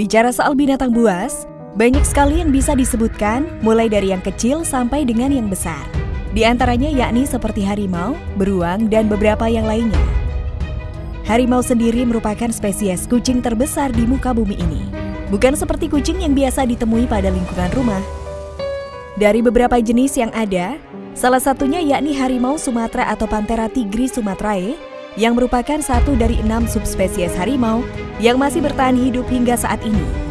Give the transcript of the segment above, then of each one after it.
Bicara soal binatang buas, banyak sekali yang bisa disebutkan, mulai dari yang kecil sampai dengan yang besar. Di antaranya yakni seperti harimau, beruang, dan beberapa yang lainnya. Harimau sendiri merupakan spesies kucing terbesar di muka bumi ini. Bukan seperti kucing yang biasa ditemui pada lingkungan rumah. Dari beberapa jenis yang ada, salah satunya yakni harimau Sumatera atau Panthera tigris sumatrae, yang merupakan satu dari enam subspesies harimau yang masih bertahan hidup hingga saat ini.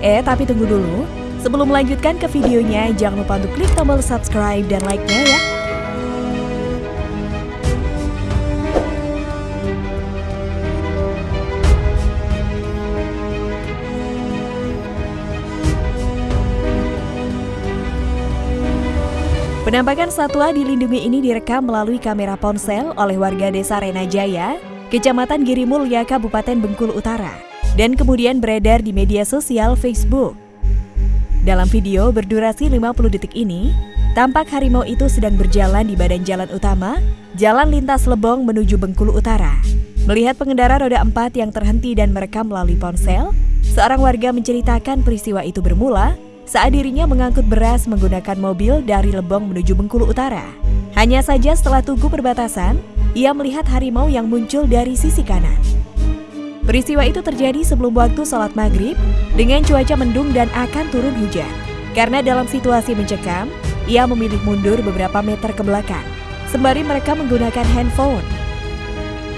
Eh, tapi tunggu dulu. Sebelum melanjutkan ke videonya, jangan lupa untuk klik tombol subscribe dan like-nya ya. Penampakan satwa dilindungi ini direkam melalui kamera ponsel oleh warga desa Renajaya, Kecamatan Girimulya, Kabupaten Bengkulu Utara, dan kemudian beredar di media sosial Facebook. Dalam video berdurasi 50 detik ini, tampak harimau itu sedang berjalan di badan jalan utama, jalan lintas Lebong menuju Bengkulu Utara. Melihat pengendara roda empat yang terhenti dan merekam melalui ponsel, seorang warga menceritakan peristiwa itu bermula saat dirinya mengangkut beras menggunakan mobil dari Lebong menuju Bengkulu Utara. Hanya saja setelah tugu perbatasan, ia melihat harimau yang muncul dari sisi kanan. Peristiwa itu terjadi sebelum waktu sholat maghrib dengan cuaca mendung dan akan turun hujan. Karena dalam situasi mencekam, ia memilih mundur beberapa meter ke belakang, sembari mereka menggunakan handphone.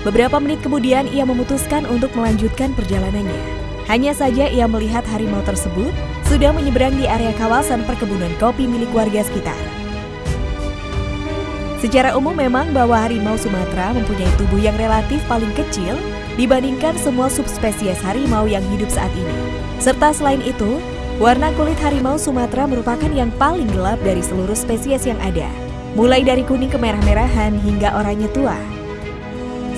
Beberapa menit kemudian ia memutuskan untuk melanjutkan perjalanannya. Hanya saja ia melihat harimau tersebut sudah menyeberang di area kawasan perkebunan kopi milik warga sekitar. Secara umum memang bahwa harimau Sumatera mempunyai tubuh yang relatif paling kecil dibandingkan semua subspesies harimau yang hidup saat ini. Serta selain itu, warna kulit harimau Sumatera merupakan yang paling gelap dari seluruh spesies yang ada, mulai dari kuning kemerah-merahan hingga oranye tua.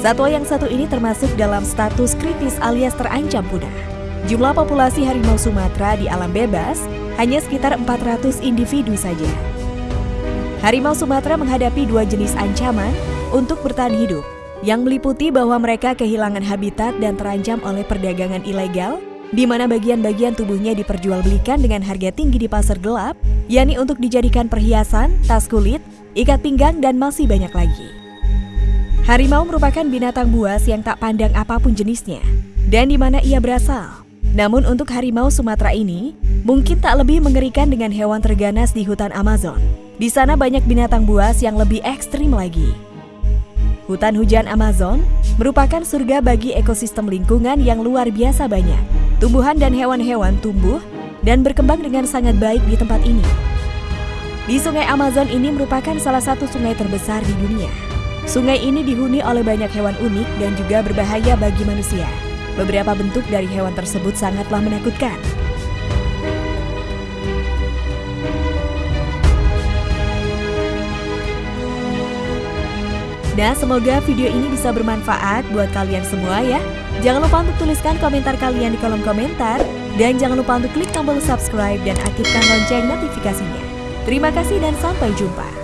Satwa yang satu ini termasuk dalam status kritis alias terancam punah. Jumlah populasi harimau Sumatera di alam bebas hanya sekitar 400 individu saja. Harimau Sumatera menghadapi dua jenis ancaman untuk bertahan hidup, yang meliputi bahwa mereka kehilangan habitat dan terancam oleh perdagangan ilegal, di mana bagian-bagian tubuhnya diperjualbelikan dengan harga tinggi di pasar gelap, yakni untuk dijadikan perhiasan, tas kulit, ikat pinggang, dan masih banyak lagi. Harimau merupakan binatang buas yang tak pandang apa pun jenisnya, dan di mana ia berasal. Namun untuk harimau Sumatera ini, mungkin tak lebih mengerikan dengan hewan terganas di hutan Amazon. Di sana banyak binatang buas yang lebih ekstrim lagi. Hutan hujan Amazon merupakan surga bagi ekosistem lingkungan yang luar biasa banyak. Tumbuhan dan hewan-hewan tumbuh dan berkembang dengan sangat baik di tempat ini. Di sungai Amazon ini merupakan salah satu sungai terbesar di dunia. Sungai ini dihuni oleh banyak hewan unik dan juga berbahaya bagi manusia. Beberapa bentuk dari hewan tersebut sangatlah menakutkan. Nah, semoga video ini bisa bermanfaat buat kalian semua ya. Jangan lupa untuk tuliskan komentar kalian di kolom komentar. Dan jangan lupa untuk klik tombol subscribe dan aktifkan lonceng notifikasinya. Terima kasih dan sampai jumpa.